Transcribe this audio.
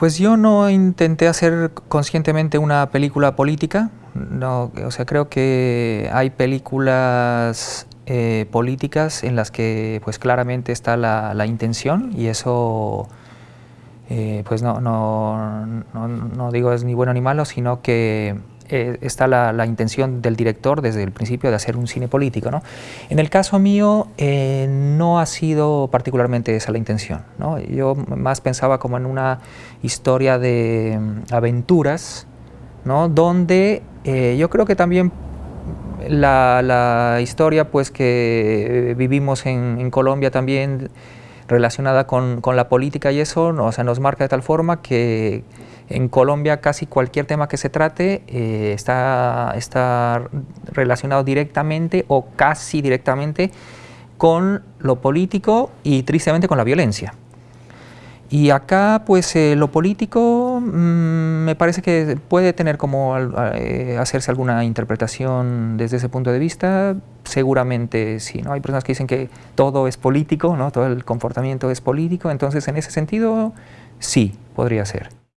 Pues yo no intenté hacer conscientemente una película política, no, o sea, creo que hay películas eh, políticas en las que pues claramente está la, intención y eso eh, pues no, no, no, digo es ni bueno ni malo, sino que eh, está la, intención del director desde el principio de hacer un cine político. ¿no? En el caso mío eh, no ha sido particularmente esa la intención. ¿no? Yo más pensaba como en una historia de mm, aventuras, ¿no? donde eh, yo creo que también la, historia pues, que vivimos en, Colombia también relacionada con, con, la política y eso, o sea, nos marca de tal forma que en Colombia casi cualquier tema que se trate eh, está, está relacionado directamente o casi directamente con lo político y tristemente con la violencia. Y acá, pues, eh, lo político mm, me parece que puede tener como eh, hacerse alguna interpretación desde ese punto de vista. Seguramente sí, ¿no? Hay personas que dicen que todo es político, ¿no? Todo el comportamiento es político. Entonces, en ese sentido, sí, podría ser.